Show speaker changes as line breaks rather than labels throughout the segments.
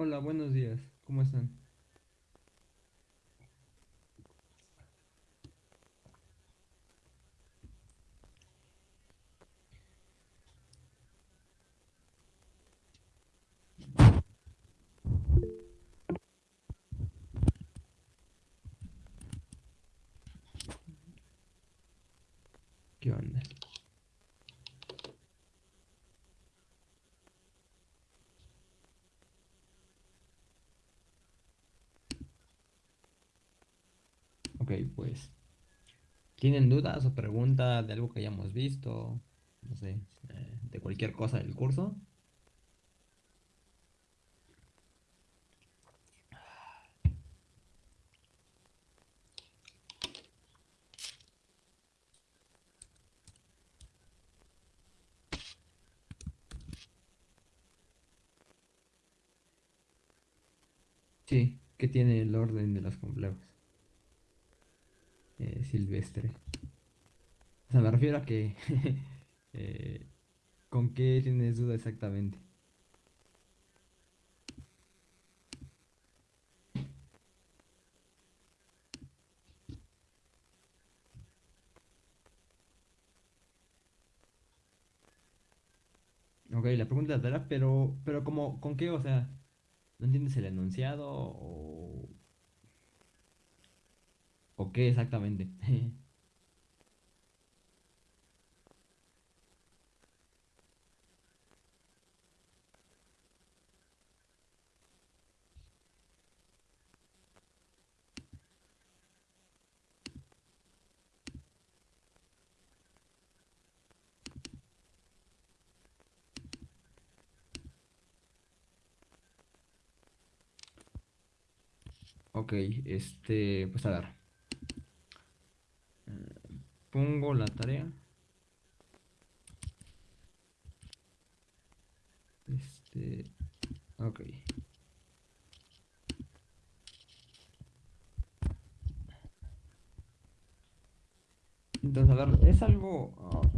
Hola, buenos días. ¿Cómo están? ¿Qué onda? Ok, pues. ¿Tienen dudas o preguntas de algo que hayamos visto? No sé, eh, de cualquier cosa del curso. Sí, ¿qué tiene el orden de los complejos? Silvestre. O sea, me refiero a que... eh, ¿con qué tienes duda exactamente? Ok, la pregunta la pero, pero como, ¿con qué? O sea, ¿no entiendes el enunciado o, o qué exactamente? Ok, este, pues a ver. Pongo la tarea. Este, ok. Entonces, a ver, es algo ah,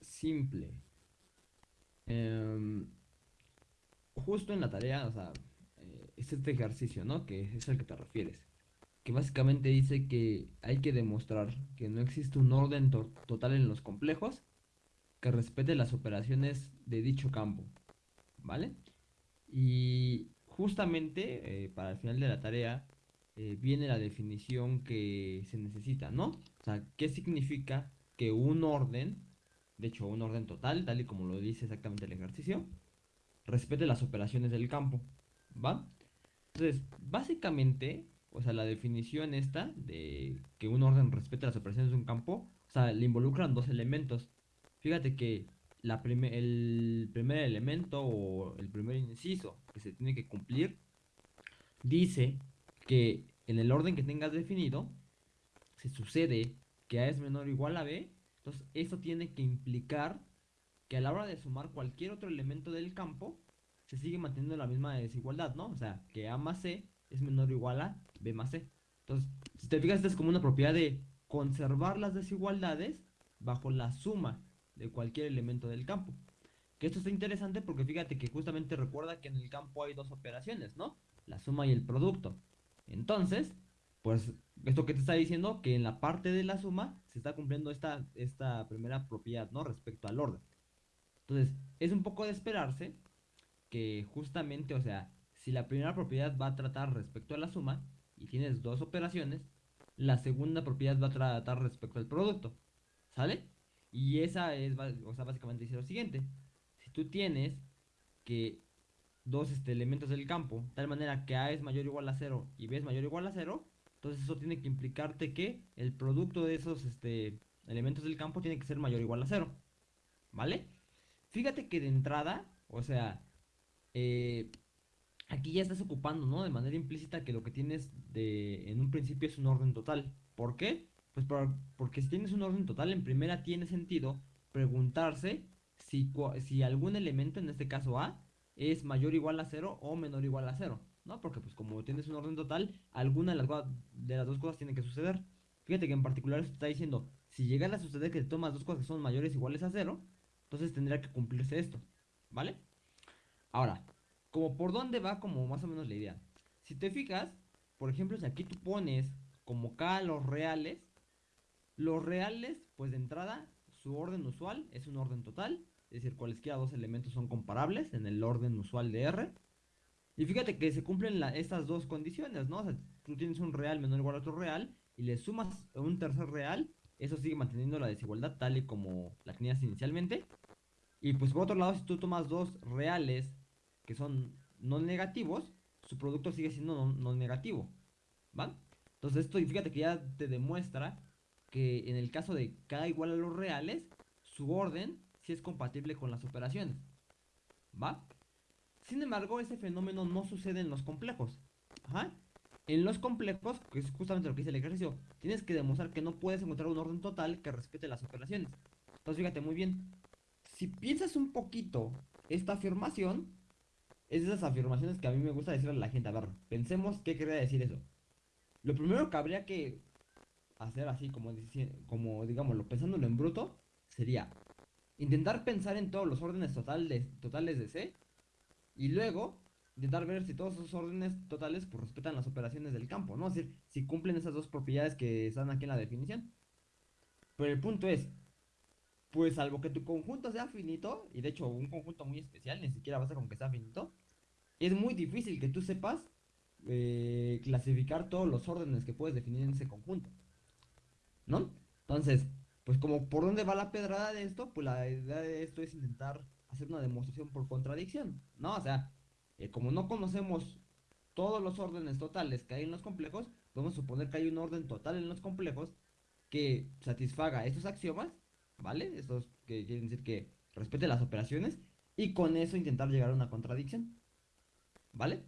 simple. Em, justo en la tarea, o sea, eh, es este ejercicio, ¿no? Que es al que te refieres. Que básicamente dice que hay que demostrar que no existe un orden to- total en los complejos que respete las operaciones de dicho campo, ¿vale? Y justamente eh, para el final de la tarea eh, viene la definición que se necesita, ¿no? O sea, ¿qué significa que un orden, de hecho un orden total, tal y como lo dice exactamente el ejercicio, respete las operaciones del campo, ¿va? Entonces, básicamente, o sea, la definición esta de que un orden respete las operaciones de un campo, o sea, le involucran dos elementos. Fíjate que el primer elemento o el primer inciso que se tiene que cumplir dice que en el orden que tengas definido, si sucede que A es menor o igual a B, entonces eso tiene que implicar que a la hora de sumar cualquier otro elemento del campo, se sigue manteniendo la misma desigualdad, ¿no? O sea, que A más C es menor o igual a B más C. Entonces, si te fijas, esta es como una propiedad de conservar las desigualdades bajo la suma de cualquier elemento del campo. Que esto está interesante porque fíjate que justamente recuerda que en el campo hay dos operaciones, ¿no? La suma y el producto. Entonces, pues, esto que te está diciendo, que en la parte de la suma se está cumpliendo esta, esta primera propiedad, ¿no? Respecto al orden. Entonces, es un poco de esperarse que justamente, o sea, si la primera propiedad va a tratar respecto a la suma y tienes dos operaciones, la segunda propiedad va a tratar respecto al producto. ¿Sale? Y esa es, o sea, básicamente dice lo siguiente. Si tú tienes que dos este, elementos del campo, tal manera que A es mayor o igual a cero y B es mayor o igual a cero, entonces eso tiene que implicarte que el producto de esos este, elementos del campo tiene que ser mayor o igual a cero. ¿Vale? Fíjate que de entrada, o sea, eh, aquí ya estás ocupando, ¿no? De manera implícita que lo que tienes de, en un principio es un orden total. ¿Por qué? Pues por- porque si tienes un orden total, en primera tiene sentido preguntarse si, si algún elemento, en este caso A, es mayor o igual a cero o menor o igual a cero, ¿no? Porque pues como tienes un orden total, alguna de las, dos cosas tiene que suceder. Fíjate que en particular está diciendo, si llegara a suceder que tomas dos cosas que son mayores o iguales a cero, entonces tendría que cumplirse esto, ¿vale? Ahora, como por dónde va como más o menos la idea. Si te fijas, por ejemplo, si aquí tú pones como K los reales, los reales, pues de entrada, su orden usual es un orden total, es decir, cualesquiera dos elementos son comparables en el orden usual de R. Y fíjate que se cumplen estas dos condiciones, ¿no? O sea, tú tienes un real menor o igual a otro real y le sumas un tercer real, eso sigue manteniendo la desigualdad tal y como la tenías inicialmente. Y pues por otro lado, si tú tomas dos reales que son no negativos, su producto sigue siendo no, negativo, ¿va? Entonces esto, fíjate que ya te demuestra que en el caso de cada igual a los reales, su orden sí es compatible con las operaciones, ¿va? Sin embargo, ese fenómeno no sucede en los complejos. Ajá. En los complejos, que es justamente lo que dice el ejercicio, tienes que demostrar que no puedes encontrar un orden total que respete las operaciones. Entonces, fíjate muy bien. Si piensas un poquito esta afirmación, es de esas afirmaciones que a mí me gusta decirle a la gente. A ver, pensemos qué quería decir eso. Lo primero que habría que hacer así, como, como digámoslo, pensándolo en bruto, sería intentar pensar en todos los órdenes totales, totales de C y luego intentar ver si todos esos órdenes totales pues, respetan las operaciones del campo, ¿no? Es decir, si cumplen esas dos propiedades que están aquí en la definición. Pero el punto es, pues salvo que tu conjunto sea finito, y de hecho un conjunto muy especial, ni siquiera basta con que sea finito, es muy difícil que tú sepas eh, clasificar todos los órdenes que puedes definir en ese conjunto. ¿No? Entonces, pues como por dónde va la pedrada de esto, pues la idea de esto es intentar hacer una demostración por contradicción, ¿no? O sea, eh, como no conocemos todos los órdenes totales que hay en los complejos, podemos suponer que hay un orden total en los complejos que satisfaga estos axiomas, ¿vale? Estos que quieren decir que respete las operaciones y con eso intentar llegar a una contradicción, ¿vale?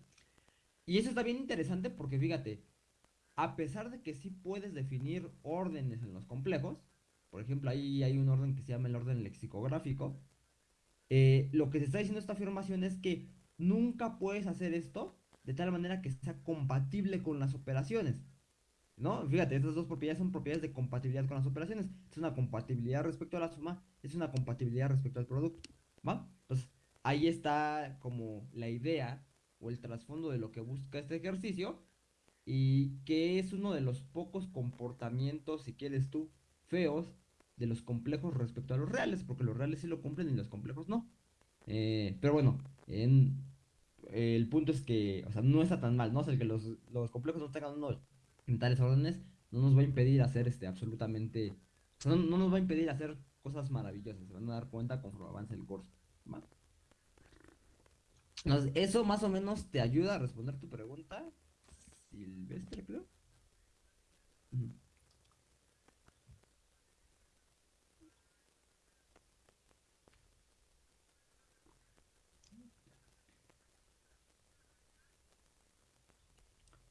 Y eso está bien interesante porque fíjate, a pesar de que sí puedes definir órdenes en los complejos, por ejemplo, ahí hay un orden que se llama el orden lexicográfico, eh, lo que se está diciendo esta afirmación es que nunca puedes hacer esto de tal manera que sea compatible con las operaciones. ¿No? Fíjate, estas dos propiedades son propiedades de compatibilidad con las operaciones. Es una compatibilidad respecto a la suma, es una compatibilidad respecto al producto. ¿Va? Entonces, ahí está como la idea o el trasfondo de lo que busca este ejercicio y que es uno de los pocos comportamientos, si quieres tú, feos de los complejos respecto a los reales, porque los reales sí lo cumplen y los complejos no. Eh, pero bueno, en, el punto es que, o sea, no está tan mal, ¿no? O sea, que los, complejos no tengan uno en tales órdenes no nos va a impedir hacer este absolutamente, no, nos va a impedir hacer cosas maravillosas, se van a dar cuenta conforme avance el curso. Entonces, eso más o menos te ayuda a responder tu pregunta, Silvestre, creo.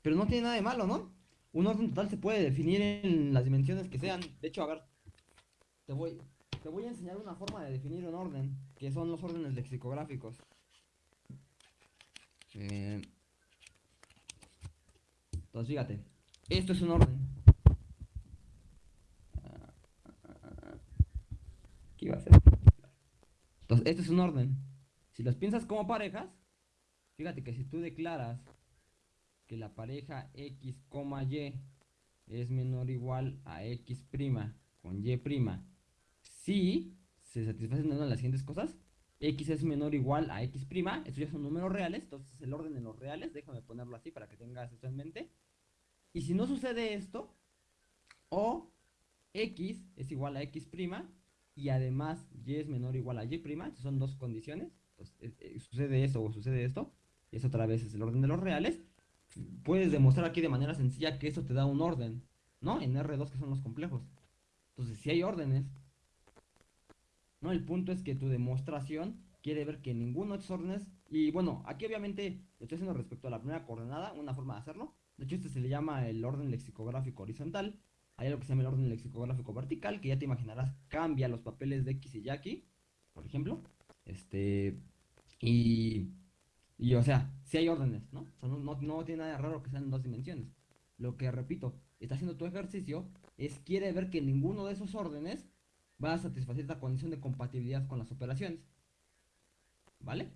Pero no tiene nada de malo, ¿no? Un orden total se puede definir en las dimensiones que sean. De hecho, a ver, te voy a enseñar una forma de definir un orden, que son los órdenes lexicográficos. Entonces, fíjate, esto es un orden. ¿Qué iba a ser? Entonces, esto es un orden. Si los piensas como parejas, fíjate que si tú declaras que la pareja x, y es menor o igual a x' con y', si se satisfacen una de las siguientes cosas, x es menor o igual a x', estos ya son números reales, entonces el orden de los reales, déjame ponerlo así para que tengas esto en mente. Y si no sucede esto, o x es igual a x' y además y es menor o igual a y', son dos condiciones, entonces, eh, eh, sucede eso o sucede esto, y eso otra vez es el orden de los reales, puedes demostrar aquí de manera sencilla que eso te da un orden, ¿no? En R2 que son los complejos. Entonces, si hay órdenes, ¿no? El punto es que tu demostración quiere ver que ninguno de estos órdenes, y bueno, aquí obviamente lo estoy haciendo respecto a la primera coordenada, una forma de hacerlo. De hecho, este se le llama el orden lexicográfico horizontal. Hay algo que se llama el orden lexicográfico vertical, que ya te imaginarás cambia los papeles de X y Y aquí, por ejemplo. Este, y y o sea, si hay órdenes, ¿no? O sea, no, tiene nada raro que sean en dos dimensiones. Lo que, repito, está haciendo tu ejercicio es quiere ver que ninguno de esos órdenes va a satisfacer la condición de compatibilidad con las operaciones. ¿Vale?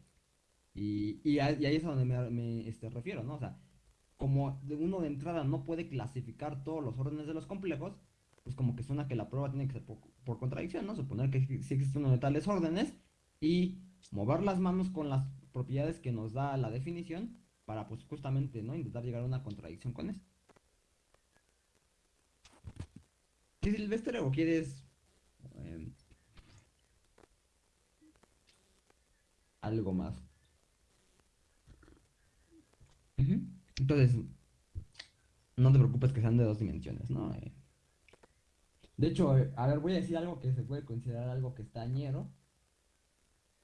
Y, ahí es a donde me, este, refiero, ¿no? O sea, como uno de entrada no puede clasificar todos los órdenes de los complejos, pues como que suena que la prueba tiene que ser por, contradicción, ¿no? Suponer que sí existe uno de tales órdenes y mover las manos con las propiedades que nos da la definición para pues justamente, ¿no? Intentar llegar a una contradicción con eso. ¿Qué Silvestre o quieres em, algo más? Entonces, no te preocupes que sean de dos dimensiones, ¿no? Eh, de hecho, eh, a ver, voy a decir algo que se puede considerar algo que está ñero,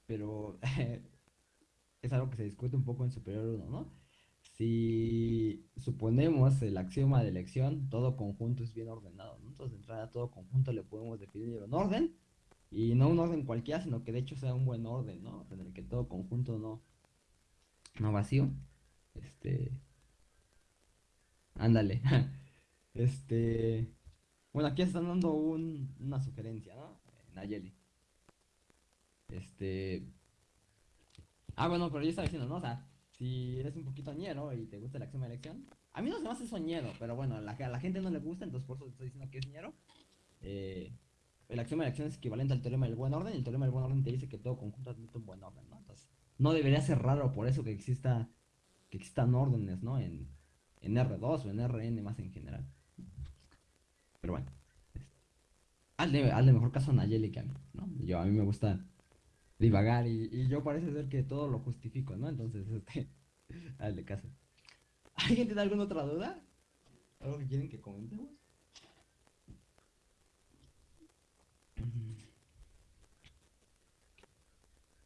pero es algo que se discute un poco en Superior 1, ¿no? Si suponemos el axioma de elección, todo conjunto es bien ordenado, ¿no? De entrada a todo conjunto le podemos definir un orden, y no un orden cualquiera, sino que de hecho sea un buen orden, ¿no? En el que todo conjunto no, no vacío. Este. Ándale. este. Bueno, aquí están dando una sugerencia, ¿no? Nayeli. Este. Ah, bueno, pero yo estaba diciendo, ¿no? O sea, si eres un poquito ñero y te gusta el acción de elección. A mí no se me hace soñero, pero bueno, a la, a la gente no le gusta, entonces por eso estoy diciendo que es ñero. Eh, el axioma de elección es equivalente al teorema del buen orden, y el teorema del buen orden te dice que todo conjunto admite un buen orden, ¿no? Entonces, no debería ser raro por eso que exista que existan órdenes, ¿no? En, en R2 o en Rn más en general. Pero bueno. Este, hazle, mejor caso a Nayeli que a mí, ¿no? Yo, a mí me gusta divagar y, yo parece ser que todo lo justifico, ¿no? Entonces, este, hazle caso. ¿Alguien tiene alguna otra duda? ¿Algo que quieren que comentemos?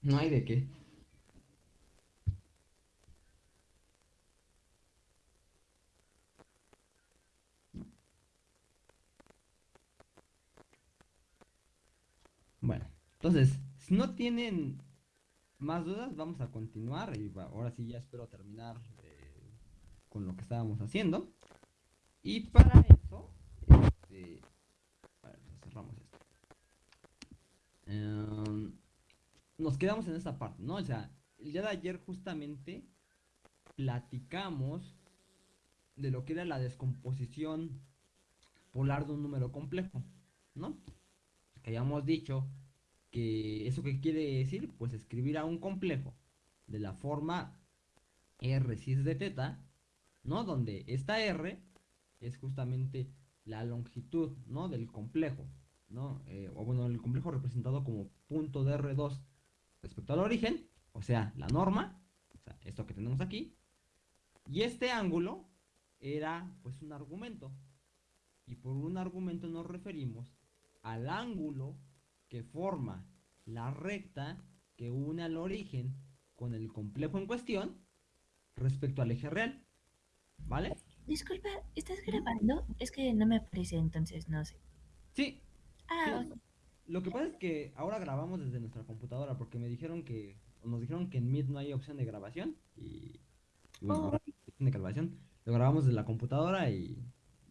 No hay de qué. Bueno, entonces, si no tienen más dudas, vamos a continuar y ahora sí ya espero terminar con lo que estábamos haciendo. Y para eso, este, cerramos esto. Em, nos quedamos en esta parte, ¿no? O sea, el día de ayer justamente platicamos de lo que era la descomposición polar de un número complejo, ¿no? Que habíamos dicho que eso que quiere decir, pues escribir a un complejo de la forma R cis de teta, ¿no? Donde esta R es justamente la longitud, ¿no? Del complejo, ¿no? Eh, o bueno, el complejo representado como punto de R2 respecto al origen, o sea, la norma, o sea, esto que tenemos aquí, y este ángulo era pues un argumento, y por un argumento nos referimos al ángulo que forma la recta que une al origen con el complejo en cuestión respecto al eje real. ¿Vale?
Disculpa, ¿estás grabando? Es que no me aparece, entonces no sé.
Sí. Ah, Lo que pasa es que ahora grabamos desde nuestra computadora porque me dijeron que, nos dijeron que en Meet no hay opción de grabación y, bueno, ahora hay opción de grabación. Lo grabamos desde la computadora y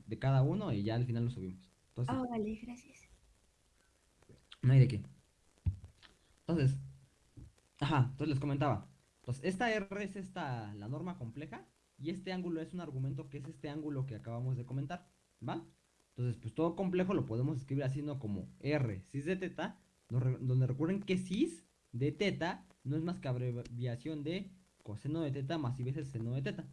de cada uno y ya al final lo subimos.
Entonces, oh, vale, gracias.
No hay de qué. Entonces, ajá, entonces les comentaba. Entonces, esta R es esta, la norma compleja, y este ángulo es un argumento que es este ángulo que acabamos de comentar, ¿va? Entonces, pues todo complejo lo podemos escribir así, ¿no? Como R cis de teta, donde recuerden que cis de teta no es más que abreviación de coseno de teta más y veces seno de teta,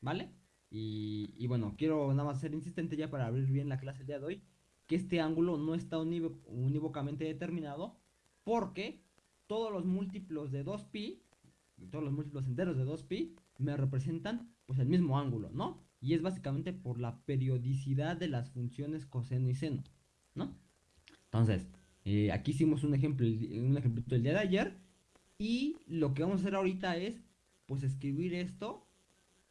¿vale? Y, bueno, quiero nada más ser insistente ya para abrir bien la clase el día de hoy que este ángulo no está unívocamente determinado porque todos los múltiplos de 2pi, todos los múltiplos enteros de 2pi, me representan pues el mismo ángulo, ¿no? Y es básicamente por la periodicidad de las funciones coseno y seno, ¿no? Entonces, eh, aquí hicimos un ejemplo, un ejemplo del día de ayer y lo que vamos a hacer ahorita es pues escribir esto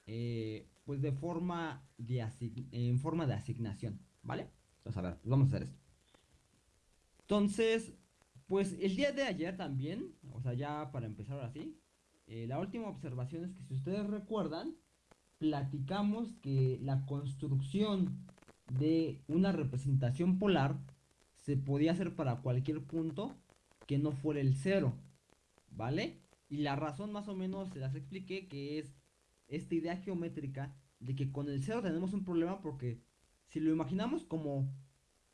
eh, pues de forma de en forma de asignación, ¿vale? Entonces, a ver, pues vamos a hacer esto. Entonces, pues el día de ayer también, o sea, ya para empezar ahora sí, eh, la última observación es que si ustedes recuerdan, platicamos que la construcción de una representación polar se podía hacer para cualquier punto que no fuera el cero, ¿vale? Y la razón más o menos se las expliqué que es esta idea geométrica de que con el cero tenemos un problema porque si lo imaginamos como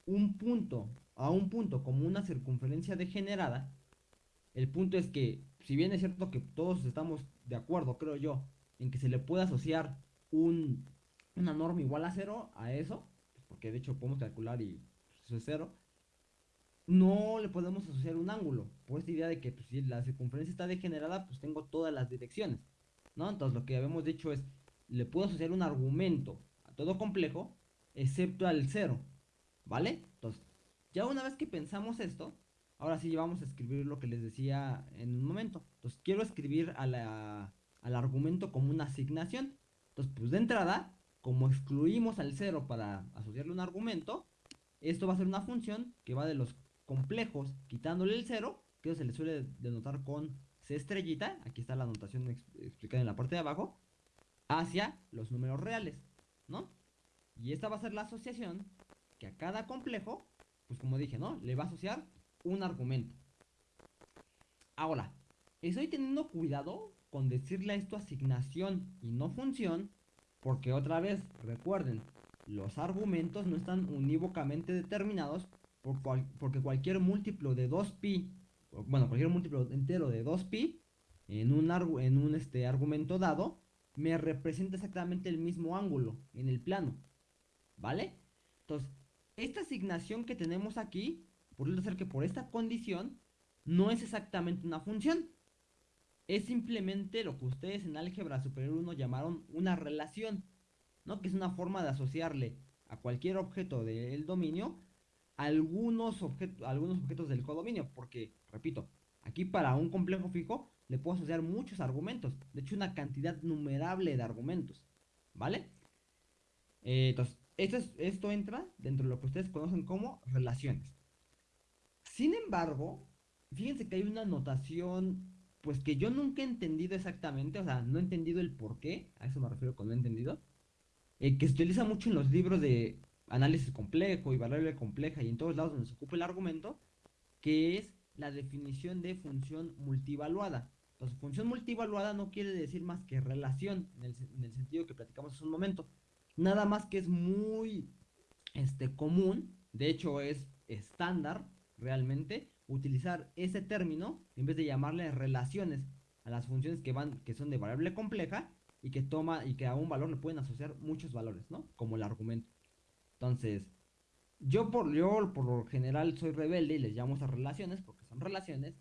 un punto a un punto como una circunferencia degenerada, el punto es que, si bien es cierto que todos estamos de acuerdo, creo yo, en que se le puede asociar un, una norma igual a cero a eso, pues, porque de hecho podemos calcular y pues, eso es cero, no le podemos asociar un ángulo, por esta idea de que pues, si la circunferencia está degenerada, pues tengo todas las direcciones, ¿no? Entonces lo que habíamos dicho es, le puedo asociar un argumento a todo complejo, excepto al cero, ¿vale? Entonces, ya una vez que pensamos esto, ahora sí vamos a escribir lo que les decía en un momento. Entonces, quiero escribir a la, al argumento como una asignación. Entonces, pues de entrada, como excluimos al cero para asociarle un argumento, esto va a ser una función que va de los complejos quitándole el cero, que se le suele denotar con C estrellita, aquí está la anotación explicada en la parte de abajo, hacia los números reales, ¿no? Y esta va a ser la asociación que a cada complejo, pues como dije, ¿no? Le va a asociar un argumento. Ahora, estoy teniendo cuidado con decirle esto asignación y no función, porque otra vez, recuerden, los argumentos no están unívocamente determinados porque cualquier múltiplo de 2pi, bueno, cualquier múltiplo entero de 2pi en un, en un este, argumento dado, me representa exactamente el mismo ángulo en el plano. ¿Vale? Entonces, esta asignación que tenemos aquí, por ser que por esta condición, no es exactamente una función. Es simplemente lo que ustedes en álgebra superior 1 llamaron una relación, ¿no? Que es una forma de asociarle a cualquier objeto del dominio algunos, algunos objetos del codominio, porque, repito, aquí para un complejo fijo le puedo asociar muchos argumentos, de hecho una cantidad numerable de argumentos, ¿vale? Eh, entonces, esto, esto entra dentro de lo que ustedes conocen como relaciones. Sin embargo, fíjense que hay una notación, pues que yo nunca he entendido exactamente, o sea, no he entendido el por qué, a eso me refiero con no he entendido, eh, que se utiliza mucho en los libros de análisis complejo y variable compleja y en todos lados donde se ocupa el argumento, que es la definición de función multivaluada. Entonces, función multivaluada no quiere decir más que relación, en el, en el sentido que platicamos hace un momento. Nada más que es muy este, común, de hecho es estándar realmente, utilizar ese término en vez de llamarle relaciones a las funciones que van, que son de variable compleja y que toma y que a un valor le pueden asociar muchos valores, ¿no? Como el argumento. Entonces, yo por, yo por lo general soy rebelde y les llamo a relaciones porque son relaciones,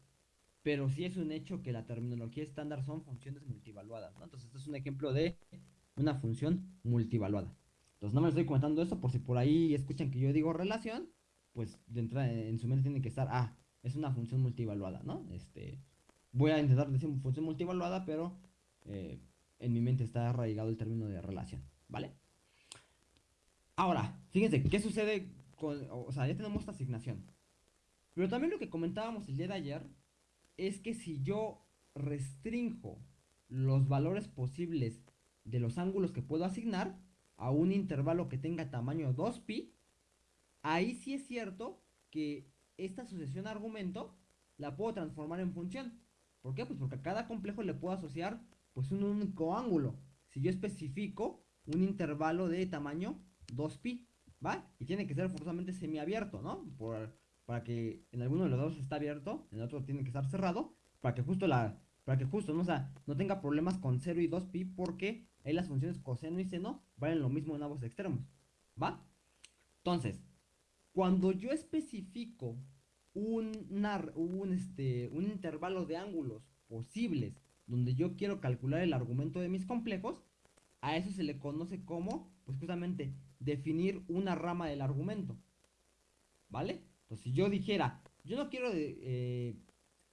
pero sí es un hecho que la terminología estándar son funciones multivaluadas. Entonces, este es un ejemplo de una función multivaluada. Entonces no me estoy comentando esto por si por ahí escuchan que yo digo relación, pues en su mente tiene que estar, ah, es una función multivaluada, ¿no? Este, voy a intentar decir función multivaluada, pero eh, en mi mente está arraigado el término de relación, ¿vale? Ahora, fíjense, ¿qué sucede con, o sea, ya tenemos esta asignación. Pero también lo que comentábamos el día de ayer es que si yo restringo los valores posibles de los ángulos que puedo asignar a un intervalo que tenga tamaño 2pi, ahí sí es cierto que esta asociación argumento la puedo transformar en función. ¿Por qué? Pues porque a cada complejo le puedo asociar pues un único ángulo. Si yo especifico un intervalo de tamaño 2pi, ¿va? Y tiene que ser forzosamente semiabierto, ¿no? Por, para que en alguno de los dos está abierto, en el otro tiene que estar cerrado, para que justo la para que justo ¿no? no tenga problemas con 0 y 2pi porque ahí las funciones coseno y seno valen lo mismo en ambos extremos, ¿va? Entonces, cuando yo especifico un, este, un intervalo de ángulos posibles donde yo quiero calcular el argumento de mis complejos, a eso se le conoce como, pues justamente, definir una rama del argumento, ¿vale? Entonces, si yo dijera, yo no quiero eh,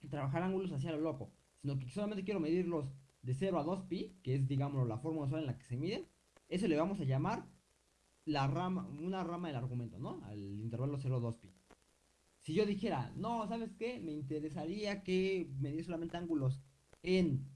trabajar ángulos hacia lo loco, sino que solamente quiero medirlos de 0 a 2pi, que es, digamos, la forma usual en la que se miden, eso le vamos a llamar la rama, una rama del argumento, ¿no? Al intervalo 0 2pi. Si yo dijera, no, ¿sabes qué? Me interesaría que medir solamente ángulos en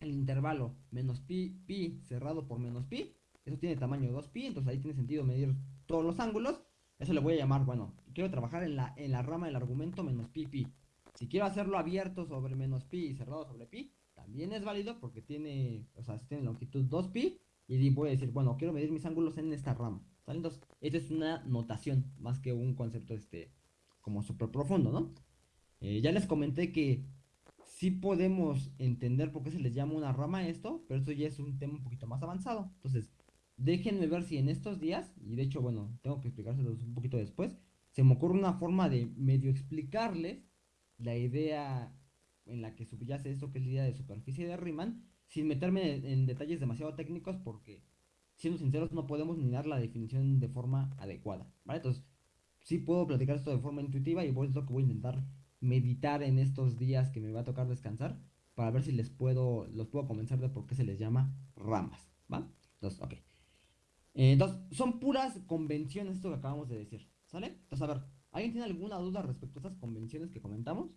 el intervalo menos pi, pi cerrado por menos pi, eso tiene tamaño 2pi, entonces ahí tiene sentido medir todos los ángulos. Eso le voy a llamar, bueno, quiero trabajar en la, en la rama del argumento menos pi, pi. Si quiero hacerlo abierto sobre menos pi y cerrado sobre pi, también es válido porque tiene, o sea, tiene longitud 2pi y voy a decir, bueno, quiero medir mis ángulos en esta rama. Entonces, esta es una notación más que un concepto este como súper profundo, ¿no? Eh, ya les comenté que sí podemos entender por qué se les llama una rama esto, pero esto ya es un tema un poquito más avanzado. Entonces, déjenme ver si en estos días, y de hecho, bueno, tengo que explicárselos un poquito después, se me ocurre una forma de medio explicarles la idea en la que subyace esto que es la idea de superficie de Riemann, sin meterme en, detalles demasiado técnicos porque, siendo sinceros, no podemos ni dar la definición de forma adecuada, ¿vale? Entonces, sí puedo platicar esto de forma intuitiva y por eso es lo que voy a intentar meditar en estos días que me va a tocar descansar para ver si les puedo, los puedo convencer de por qué se les llama ramas, ¿va? Entonces, ok. Entonces, son puras convenciones esto que acabamos de decir, ¿sale? Entonces, a ver, ¿alguien tiene alguna duda respecto a estas convenciones que comentamos?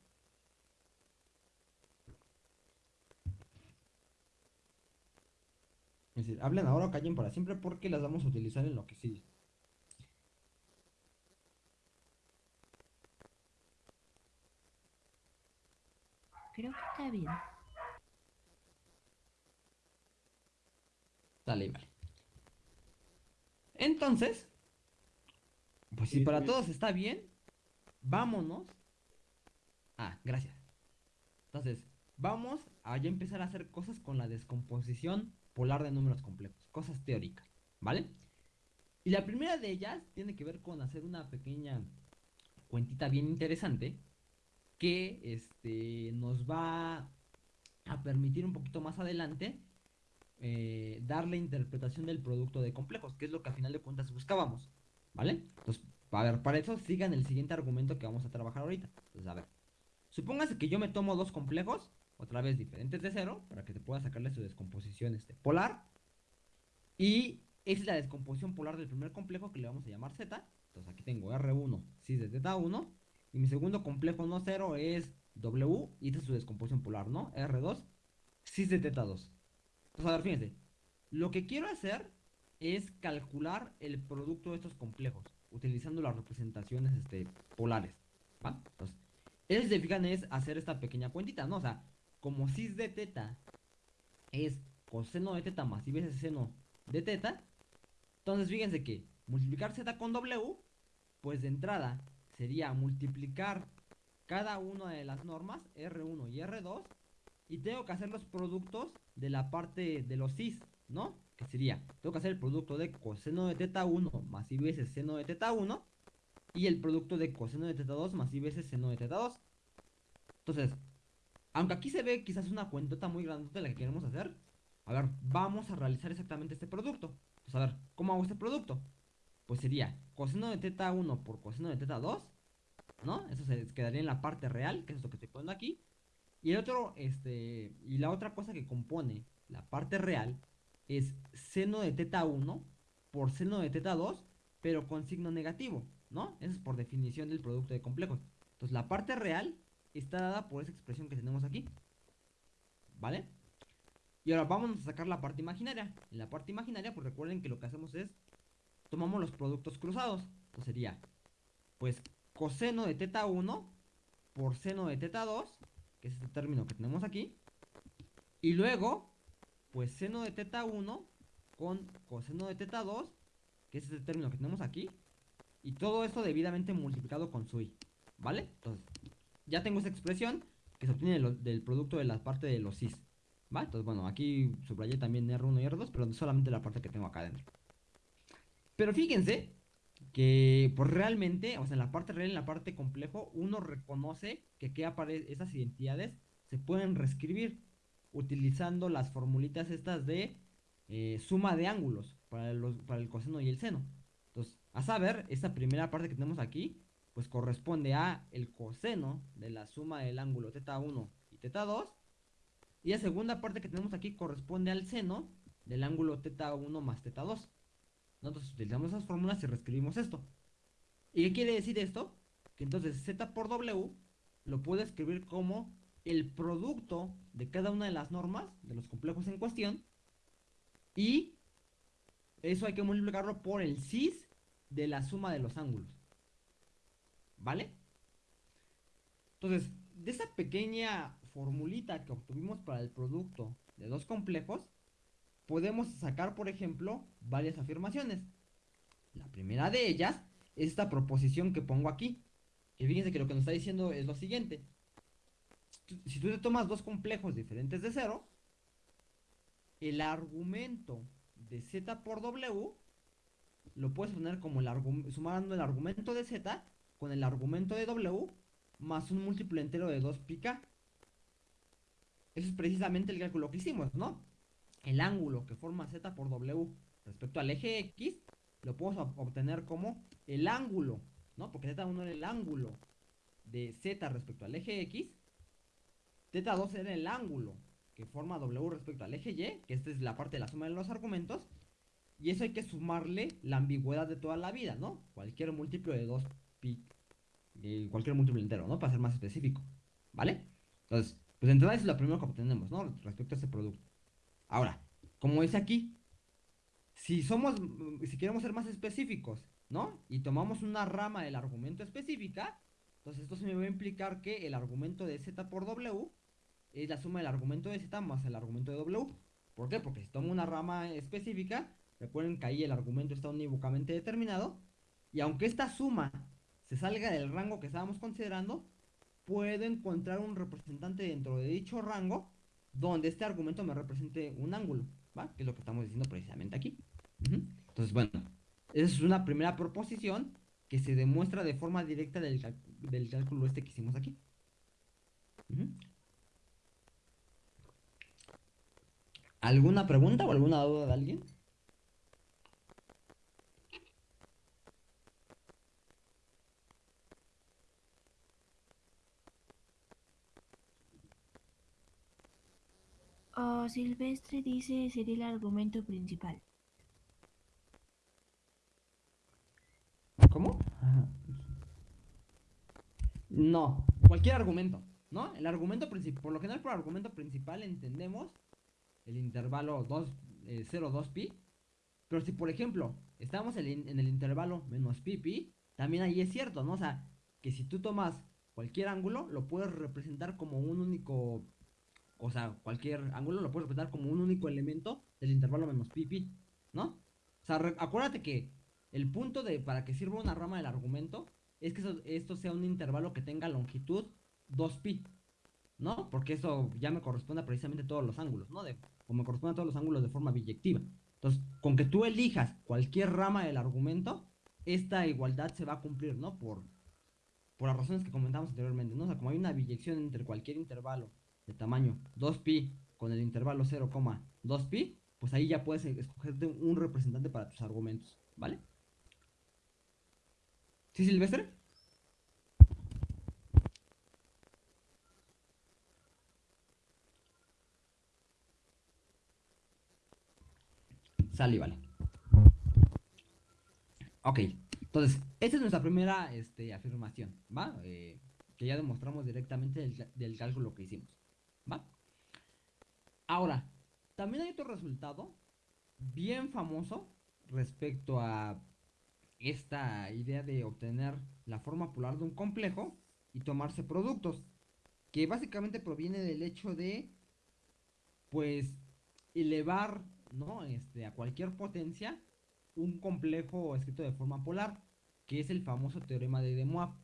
Es decir, hablen ahora o callen para siempre porque las vamos a utilizar en lo que sigue.
Creo que está bien.
Dale, vale. Entonces, pues si para todos está bien, vámonos. Ah, gracias. Entonces, vamos a ya empezar a hacer cosas con la descomposición polar de números complejos, cosas teóricas, ¿vale? Y la primera de ellas tiene que ver con hacer una pequeña cuentita bien interesante que este, nos va a permitir un poquito más adelante eh, dar la interpretación del producto de complejos, que es lo que al final de cuentas buscábamos, ¿vale? Entonces, a ver, para eso sigan el siguiente argumento que vamos a trabajar ahorita. Entonces, a ver, supóngase que yo me tomo dos complejos, otra vez diferentes de cero, para que te pueda sacarle su descomposición este, polar, y es la descomposición polar del primer complejo que le vamos a llamar Z. Entonces aquí tengo R1 cis de teta 1 y mi segundo complejo no cero es W, y esta es su descomposición polar, ¿no? R2, cis de teta 2. Entonces, a ver, fíjense. Lo que quiero hacer es calcular el producto de estos complejos, utilizando las representaciones este, polares. Entonces, ellos se fijan es hacer esta pequeña cuentita, ¿no? O sea, como cis de teta es coseno de teta más y veces seno de teta, entonces fíjense que multiplicar z con W, pues de entrada sería multiplicar cada una de las normas, R1 y R2, y tengo que hacer los productos de la parte de los cis, ¿no? Que sería, tengo que hacer el producto de coseno de teta 1 más y veces seno de teta 1, y el producto de coseno de teta 2 más y veces seno de teta 2. Entonces, aunque aquí se ve quizás una cuentota muy grande de la que queremos hacer, a ver, vamos a realizar exactamente este producto. Pues a ver, ¿cómo hago este producto? Pues sería coseno de teta 1 por coseno de teta 2, ¿no? Eso se quedaría en la parte real, que es lo que estoy poniendo aquí. Y el otro, este, y la otra cosa que compone la parte real es seno de teta 1 por seno de teta 2, pero con signo negativo, ¿no? Eso es por definición del producto de complejos. Entonces la parte real está dada por esa expresión que tenemos aquí. ¿Vale? Y ahora vamos a sacar la parte imaginaria. En la parte imaginaria, pues recuerden que lo que hacemos es tomamos los productos cruzados. Entonces sería, pues, coseno de teta 1 por seno de teta 2, que es este término que tenemos aquí. Y luego, pues, seno de teta 1 con coseno de teta 2, que es este término que tenemos aquí. Y todo esto debidamente multiplicado con su i. ¿Vale? Entonces, ya tengo esa expresión que se obtiene del producto de la parte de los cis. ¿Va? Entonces, bueno, aquí subrayé también R1 y R2, pero solamente la parte que tengo acá adentro. Pero fíjense que pues realmente, o sea, en la parte real, en la parte complejo, uno reconoce que, que esas identidades se pueden reescribir utilizando las formulitas estas de eh, suma de ángulos para, los, para el coseno y el seno. Entonces, a saber, esta primera parte que tenemos aquí, pues corresponde a el coseno de la suma del ángulo teta 1 y teta 2. Y la segunda parte que tenemos aquí corresponde al seno del ángulo teta 1 más teta 2. Nosotros utilizamos esas fórmulas y reescribimos esto. ¿Y qué quiere decir esto? Que entonces Z por W lo puedo escribir como el producto de cada una de las normas de los complejos en cuestión. Y eso hay que multiplicarlo por el cis de la suma de los ángulos. ¿Vale? Entonces, de esa pequeña formulita que obtuvimos para el producto de dos complejos, podemos sacar, por ejemplo, varias afirmaciones. La primera de ellas es esta proposición que pongo aquí. Y fíjense que lo que nos está diciendo es lo siguiente. Si tú te tomas dos complejos diferentes de cero, el argumento de z por w lo puedes poner como el sumando el argumento de z con el argumento de w más un múltiplo entero de 2 pi k. Eso es precisamente el cálculo que hicimos, ¿no? El ángulo que forma z por w respecto al eje x lo podemos obtener como el ángulo, ¿no? Porque z1 era el ángulo de z respecto al eje x, z2 era el ángulo que forma w respecto al eje y, que esta es la parte de la suma de los argumentos, y eso hay que sumarle la ambigüedad de toda la vida, ¿no? Cualquier múltiplo de 2 pi, cualquier múltiplo entero, ¿no? Para ser más específico, ¿vale? Entonces, pues entonces es lo primero que obtenemos, ¿no? Respecto a ese producto. Ahora, como dice aquí, si somos, si queremos ser más específicos, ¿no? Y tomamos una rama del argumento específica, entonces esto se me va a implicar que el argumento de z por w es la suma del argumento de z más el argumento de w. ¿Por qué? Porque si tomo una rama específica, recuerden que ahí el argumento está unívocamente determinado, y aunque esta suma se salga del rango que estábamos considerando, puedo encontrar un representante dentro de dicho rango donde este argumento me represente un ángulo, ¿va? Que es lo que estamos diciendo precisamente aquí. Entonces, bueno, esa es una primera proposición que se demuestra de forma directa del, cálculo este que hicimos aquí. ¿Alguna pregunta o alguna duda de alguien?
Oh, Silvestre dice sería el argumento principal.
¿Cómo? No, cualquier argumento, ¿no? El argumento principal, por lo general por argumento principal entendemos el intervalo 2, 0, 2 pi. Pero si por ejemplo estamos en, en el intervalo menos pi pi, también ahí es cierto, ¿no? O sea, que si tú tomas cualquier ángulo, lo puedes representar como un único o sea, cualquier ángulo lo puedes representar como un único elemento del intervalo menos pi pi, ¿no? O sea, acuérdate que el punto de para que sirva una rama del argumento es que esto sea un intervalo que tenga longitud 2pi, ¿no? Porque eso ya me corresponde a precisamente todos los ángulos, ¿no? De, o me corresponde a todos los ángulos de forma biyectiva. Entonces, con que tú elijas cualquier rama del argumento, esta igualdad se va a cumplir, ¿no? Por, por las razones que comentamos anteriormente, ¿no? O sea, como hay una biyección entre cualquier intervalo de tamaño 2pi con el intervalo 0,2pi, pues ahí ya puedes escogerte un representante para tus argumentos, ¿vale? ¿Sí, Silvestre? Sale, vale. Ok, entonces, esta es nuestra primera este, afirmación, ¿va? Eh, que ya demostramos directamente del, del cálculo que hicimos. Ahora, también hay otro resultado bien famoso respecto a esta idea de obtener la forma polar de un complejo y tomarse productos, que básicamente proviene del hecho de, pues, elevar, ¿no? Este, a cualquier potencia un complejo escrito de forma polar, que es el famoso teorema de De Moivre,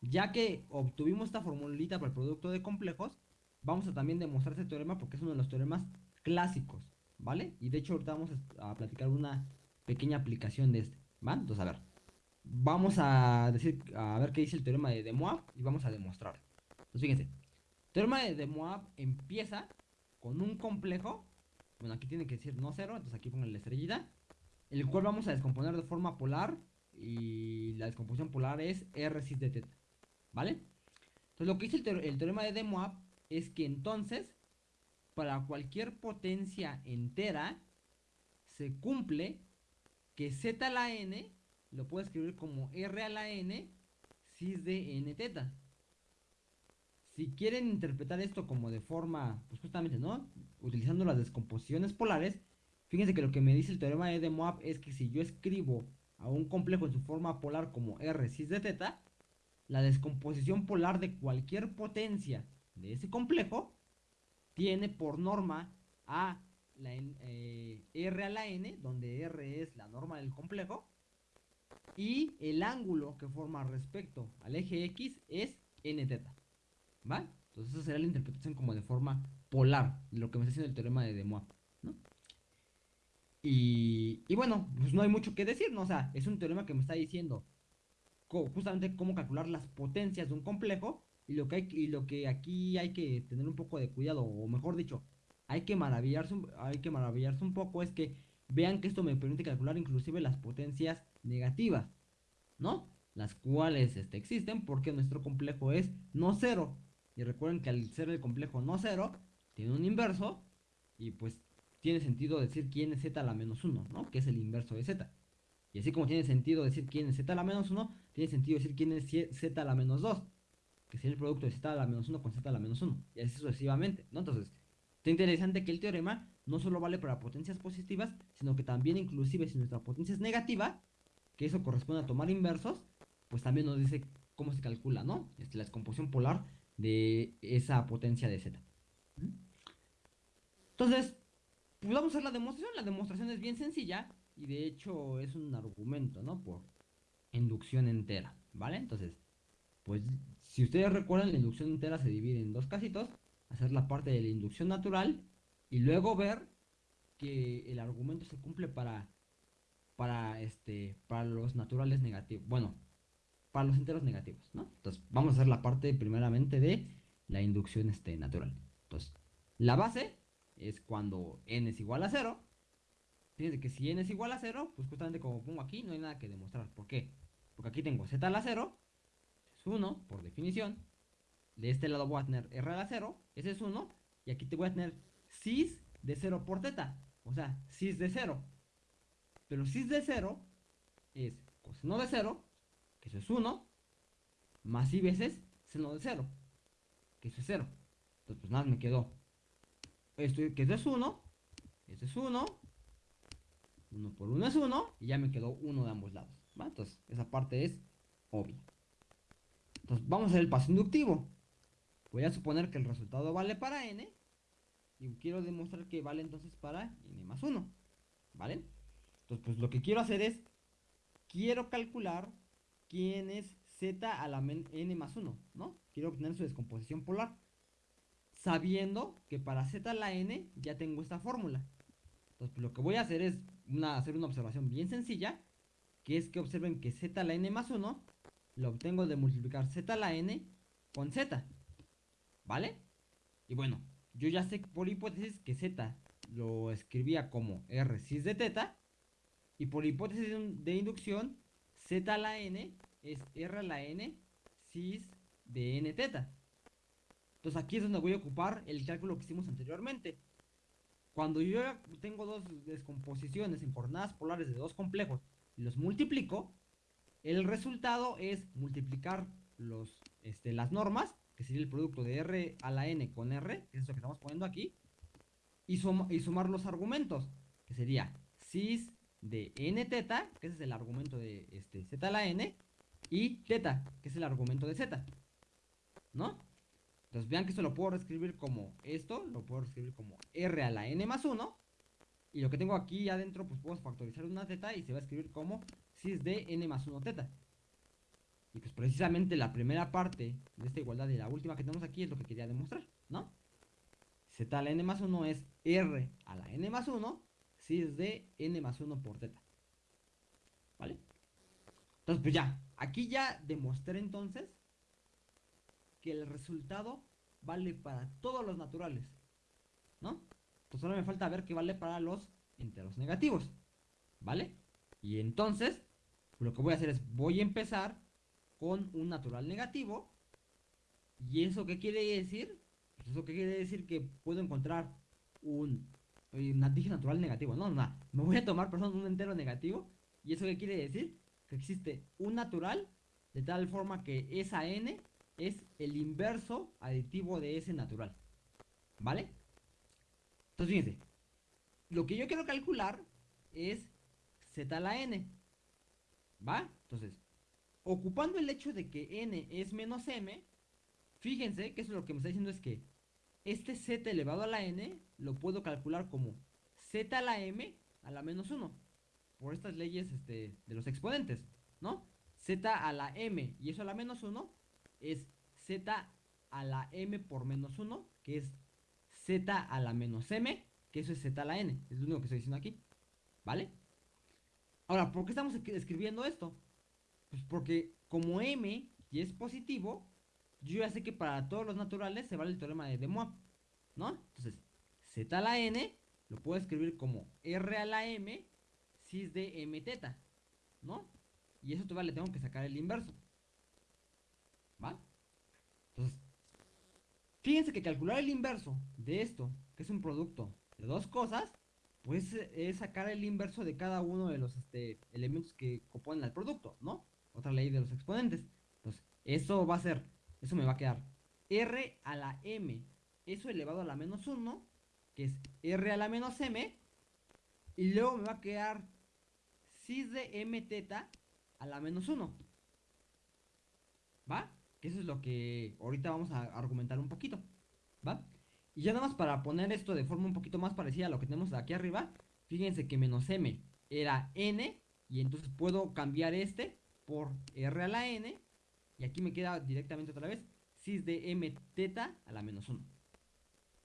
ya que obtuvimos esta formulita para el producto de complejos, vamos a también demostrar este teorema porque es uno de los teoremas clásicos, ¿vale? Y de hecho ahorita vamos a platicar una pequeña aplicación de este, ¿va? Entonces, a ver, vamos a decir, a ver qué dice el teorema de De y vamos a demostrar. Entonces, fíjense, el teorema de De empieza con un complejo, bueno, aquí tiene que decir no cero, entonces aquí pongo la estrellita, el cual vamos a descomponer de forma polar y la descomposición polar es R cis de teta, ¿vale? Entonces, lo que dice el, teorema de De es que entonces, para cualquier potencia entera, se cumple que z a la n lo puedo escribir como r a la n cis de n teta. Si quieren interpretar esto como de forma, pues justamente, ¿no? Utilizando las descomposiciones polares, fíjense que lo que me dice el teorema de Moivre es que si yo escribo a un complejo en su forma polar como r cis de teta, la descomposición polar de cualquier potencia de ese complejo tiene por norma a la eh, r a la n, donde r es la norma del complejo, y el ángulo que forma respecto al eje x es n teta. ¿Va? Entonces esa sería la interpretación como de forma polar, lo que me está haciendo el teorema de De ¿no? Y, y, bueno, pues no hay mucho que decir, ¿no? O sea, es un teorema que me está diciendo justamente cómo calcular las potencias de un complejo y lo que, hay, y lo que aquí hay que tener un poco de cuidado, o mejor dicho, hay que maravillarse, hay que maravillarse un poco, es que vean que esto me permite calcular inclusive las potencias negativas, ¿no? Las cuales este, existen porque nuestro complejo es no cero. Y recuerden que al ser el complejo no cero, tiene un inverso y pues tiene sentido decir quién es z a la menos 1, ¿no? Que es el inverso de z. Y así como tiene sentido decir quién es z a la menos 1, tiene sentido decir quién es z a la menos 2, que sería el producto de z a la menos 1 con z a la menos 1. Y así sucesivamente, ¿no? Entonces, está interesante que el teorema no solo vale para potencias positivas, sino que también inclusive si nuestra potencia es negativa, que eso corresponde a tomar inversos, pues también nos dice cómo se calcula, ¿no? Este, la descomposición polar de esa potencia de z. Entonces, pues vamos a hacer la demostración. La demostración es bien sencilla y de hecho es un argumento, ¿no? Por inducción entera, ¿vale? Entonces, pues si ustedes recuerdan, la inducción entera se divide en dos casitos, hacer la parte de la inducción natural y luego ver que el argumento se cumple para para este para los naturales negativos, bueno, para los enteros negativos, ¿no? Entonces, vamos a hacer la parte primeramente de la inducción este natural. Entonces, la base es cuando n es igual a 0. Fíjense que si n es igual a 0, pues justamente como pongo aquí, no hay nada que demostrar. ¿Por qué? Porque aquí tengo z a la 0, es 1 por definición. De este lado voy a tener r a la 0, ese es 1. Y aquí te voy a tener cis de 0 por teta. O sea, cis de 0. Pero cis de 0 es coseno de 0, que eso es 1, más i veces seno de 0, que eso es 0. Entonces, pues nada, me quedó esto que eso es 1, eso es 1, 1 por 1 es 1, y ya me quedó 1 de ambos lados. Entonces, esa parte es obvia. Entonces, vamos a hacer el paso inductivo. Voy a suponer que el resultado vale para n, y quiero demostrar que vale entonces para n más 1. ¿Vale? Entonces, pues lo que quiero hacer es, quiero calcular quién es z a la n más 1, ¿no? Quiero obtener su descomposición polar sabiendo que para z a la n ya tengo esta fórmula. Entonces, pues, lo que voy a hacer es hacer una observación bien sencilla, que es que observen que z a la n más 1 lo obtengo de multiplicar z a la n con z. ¿Vale? Y bueno, yo ya sé por hipótesis que z lo escribía como r cis de teta, y por hipótesis de inducción, z a la n es r a la n cis de n teta. Entonces aquí es donde voy a ocupar el cálculo que hicimos anteriormente. Cuando yo tengo dos descomposiciones en coordenadas polares de dos complejos y los multiplico, el resultado es multiplicar los, este, las normas, que sería el producto de R a la N con R, que es lo que estamos poniendo aquí, y, y sumar los argumentos, que sería cis de n teta, que ese es el argumento de este, z a la n, y teta, que es el argumento de z. ¿No? Entonces vean que esto lo puedo reescribir como esto, lo puedo reescribir como r a la n más 1. Y lo que tengo aquí adentro, pues puedo factorizar una teta y se va a escribir como cis de n más 1 teta. Y pues precisamente la primera parte de esta igualdad y la última que tenemos aquí es lo que quería demostrar, ¿no? z a la n más 1 es r a la n más 1, cis de n más 1 por teta. ¿Vale? Entonces pues ya, aquí ya demostré entonces que el resultado vale para todos los naturales. ¿No? Pues solo me falta ver que vale para los enteros negativos. ¿Vale? Y entonces, lo que voy a hacer es, voy a empezar con un natural negativo. ¿Y eso qué quiere decir? Pues eso qué quiere decir que puedo encontrar un, un dije natural negativo. No, no, me voy a tomar, perdón, un entero negativo. ¿Y eso qué quiere decir? Que existe un natural de tal forma que esa n es el inverso aditivo de ese natural. ¿Vale? Entonces, fíjense. Lo que yo quiero calcular es z a la n. ¿Va? Entonces, ocupando el hecho de que n es menos m, fíjense que eso lo que me está diciendo es que este z elevado a la n lo puedo calcular como z a la m a la menos 1. Por estas leyes este, de los exponentes, ¿no? z a la m y eso a la menos 1 es z a la m por menos 1, que es z a la menos m, que eso es z a la n. Es lo único que estoy diciendo aquí. ¿Vale? Ahora, ¿por qué estamos escribiendo esto? Pues porque como m y es positivo, yo ya sé que para todos los naturales se vale el teorema de De ¿no? Entonces, z a la n lo puedo escribir como r a la m cis de m teta, ¿no? Y eso todavía le tengo que sacar el inverso. ¿Va? Entonces, fíjense que calcular el inverso de esto, que es un producto de dos cosas, pues es sacar el inverso de cada uno de los este, elementos que componen el producto, ¿no? Otra ley de los exponentes. Entonces, eso va a ser, eso me va a quedar r a la m, eso elevado a la menos 1, que es r a la menos m, y luego me va a quedar cis de m teta a la menos 1. ¿Va? Que eso es lo que ahorita vamos a argumentar un poquito. ¿Va? Y ya nada más para poner esto de forma un poquito más parecida a lo que tenemos aquí arriba, fíjense que menos m era n, y entonces puedo cambiar este por r a la n, y aquí me queda directamente otra vez cis de m teta a la menos 1.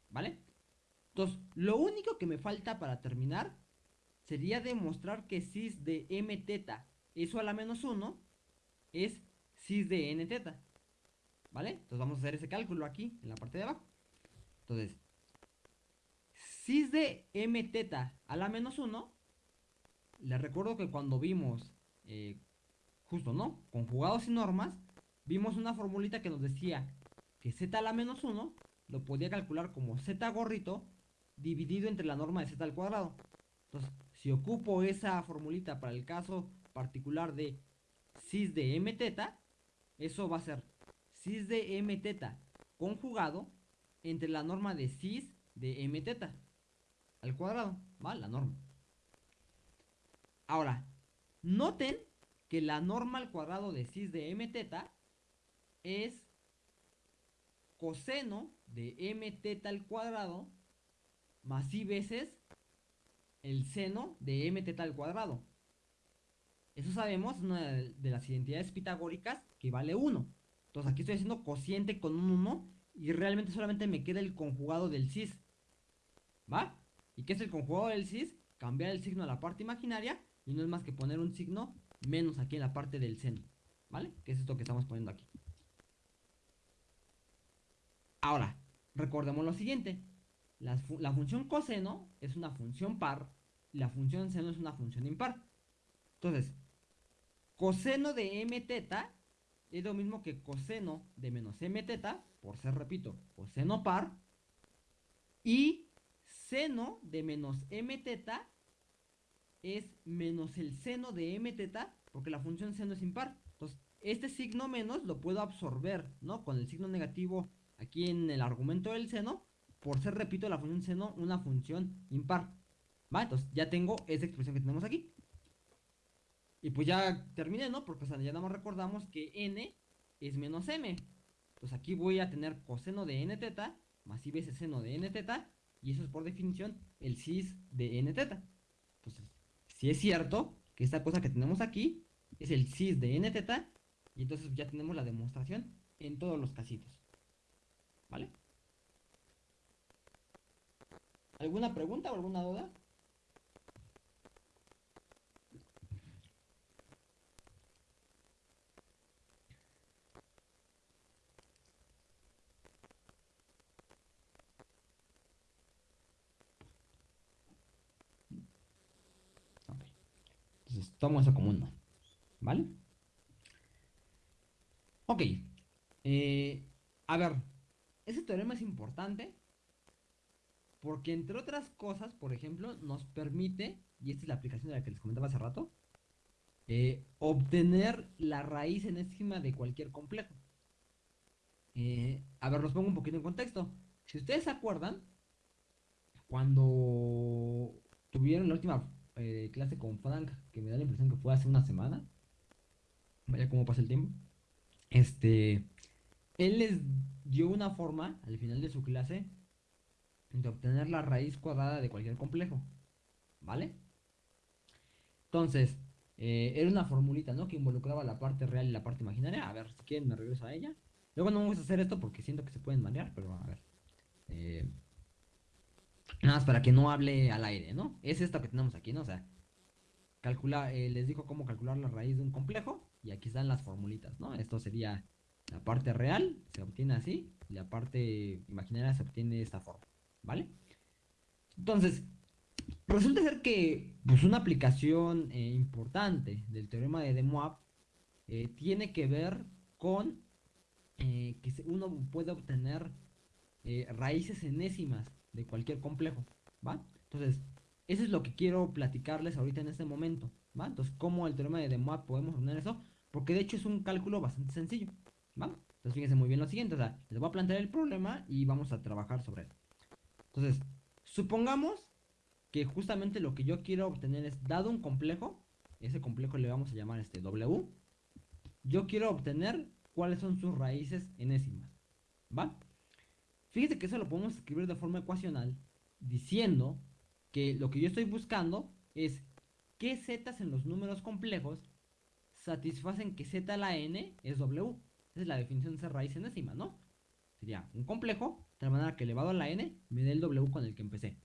¿Vale? Entonces, lo único que me falta para terminar sería demostrar que cis de m teta, eso a la menos 1, es cis de n teta. ¿Vale? Entonces vamos a hacer ese cálculo aquí, en la parte de abajo. Entonces, cis de m teta a la menos 1, les recuerdo que cuando vimos, eh, justo, ¿no? Conjugados y normas, vimos una formulita que nos decía que z a la menos 1 lo podía calcular como z gorrito dividido entre la norma de z al cuadrado. Entonces, si ocupo esa formulita para el caso particular de cis de m teta, eso va a ser cis de m teta conjugado entre la norma de cis de m teta al cuadrado, ¿va? La norma. Ahora, noten que la norma al cuadrado de cis de m teta es coseno de m teta al cuadrado más i veces el seno de m teta al cuadrado. Eso sabemos, una de las identidades pitagóricas que vale 1. Entonces aquí estoy haciendo cociente con un 1 y realmente solamente me queda el conjugado del cis. ¿Va? ¿Y qué es el conjugado del cis? Cambiar el signo a la parte imaginaria y no es más que poner un signo menos aquí en la parte del seno. ¿Vale? Que es esto que estamos poniendo aquí. Ahora, recordemos lo siguiente. La, función coseno es una función par y la función seno es una función impar. Entonces, coseno de m es lo mismo que coseno de menos m por ser, repito, coseno par, y seno de menos m teta es menos el seno de m teta, porque la función seno es impar. Entonces, este signo menos lo puedo absorber, ¿no? Con el signo negativo aquí en el argumento del seno, por ser, repito, la función seno una función impar. ¿Va? Entonces, ya tengo esa expresión que tenemos aquí. Y pues ya terminé, ¿no? Porque ya nada recordamos que n es menos m. Entonces aquí voy a tener coseno de n teta más i veces seno de n teta. Y eso es por definición el cis de n teta. Entonces, si es cierto que esta cosa que tenemos aquí es el cis de n teta. Y entonces ya tenemos la demostración en todos los casitos. ¿Vale? ¿Alguna pregunta o alguna duda? Tomo eso como. ¿Vale? Ok. Eh, a ver, ese teorema es importante porque entre otras cosas, por ejemplo, nos permite, y esta es la aplicación de la que les comentaba hace rato, eh, obtener la raíz enésima de cualquier complejo. Eh, a ver, los pongo un poquito en contexto. Si ustedes se acuerdan, cuando tuvieron la última eh, clase con Frank, que me da la impresión que fue hace una semana. Vaya cómo pasa el tiempo. Este. él les dio una forma al final de su clase de obtener la raíz cuadrada de cualquier complejo. ¿Vale? Entonces, eh, era una formulita, ¿no? Que involucraba la parte real y la parte imaginaria. A ver, si quieren me regreso a ella. Luego no vamos a hacer esto porque siento que se pueden marear, pero a ver. Eh, nada más para que no hable al aire, ¿no? Es esto que tenemos aquí, ¿no? O sea, calcula, eh, les dijo cómo calcular la raíz de un complejo y aquí están las formulitas, ¿no? Esto sería la parte real, se obtiene así, y la parte imaginaria se obtiene de esta forma, ¿vale? Entonces, resulta ser que pues, una aplicación eh, importante del teorema de De Moivre eh, tiene que ver con eh, que uno puede obtener raíces enésimas de cualquier complejo, ¿va? Entonces, eso es lo que quiero platicarles ahorita en este momento, ¿va? Entonces, ¿cómo el teorema de De Moivre podemos obtener eso? Porque de hecho es un cálculo bastante sencillo, ¿va? Entonces, fíjense muy bien lo siguiente, o sea, les voy a plantear el problema y vamos a trabajar sobre él. Entonces, supongamos que justamente lo que yo quiero obtener es, dado un complejo, ese complejo le vamos a llamar este W, yo quiero obtener cuáles son sus raíces enésimas, ¿va? Fíjense que eso lo podemos escribir de forma ecuacional, diciendo que lo que yo estoy buscando es qué zetas en los números complejos satisfacen que z a la n es W. Esa es la definición de esa raíz enésima, ¿no? Sería un complejo, de tal manera que elevado a la n me dé el W con el que empecé.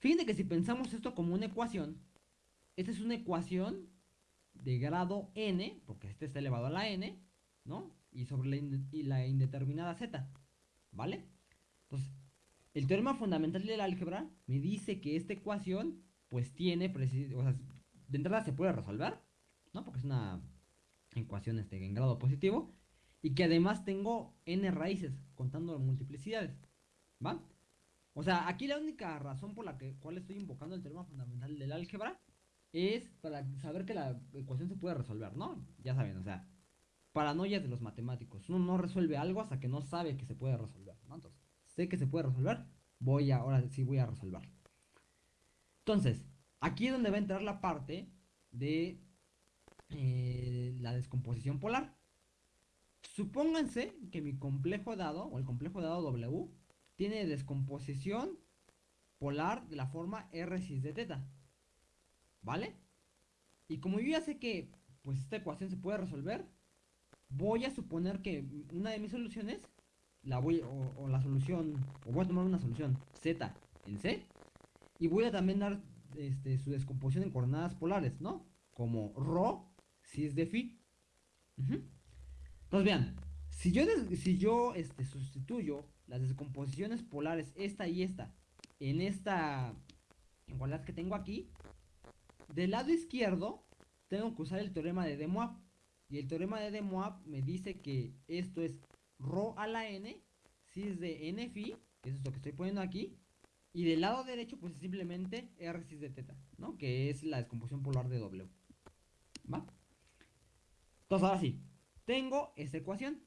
Fíjense que si pensamos esto como una ecuación, esta es una ecuación de grado n, porque este está elevado a la n, ¿no? Y sobre la, indeterminada z, ¿vale? Entonces, el teorema fundamental del álgebra me dice que esta ecuación, pues tiene, o sea, de entrada se puede resolver, ¿no? Porque es una ecuación este, en grado positivo, y que además tengo n raíces, contando multiplicidades, ¿va? O sea, aquí la única razón por la que, cual estoy invocando el teorema fundamental del álgebra es para saber que la ecuación se puede resolver, ¿no? Ya saben, o sea, paranoia de los matemáticos. Uno no resuelve algo hasta que no sabe que se puede resolver, ¿no? Sé que se puede resolver, voy a, ahora sí voy a resolverlo. Entonces, aquí es donde va a entrar la parte de eh, la descomposición polar. Supónganse que mi complejo dado, o el complejo dado W, tiene descomposición polar de la forma R cis de teta. ¿Vale? Y como yo ya sé que pues esta ecuación se puede resolver, voy a suponer que una de mis soluciones la voy o, la solución o voy a tomar una solución z en c y voy a también dar este, su descomposición en coordenadas polares, ¿no? Como ρ cis de phi. Entonces vean, si yo, si yo este, sustituyo las descomposiciones polares, esta y esta, en esta igualdad que tengo aquí, del lado izquierdo tengo que usar el teorema de De. Y el teorema de De Moivre me dice que esto es ρ a la n, si es de n phi, que es lo que estoy poniendo aquí, y del lado derecho pues es simplemente r cis de teta, ¿no? Que es la descomposición polar de W. ¿Va? Entonces ahora sí, tengo esta ecuación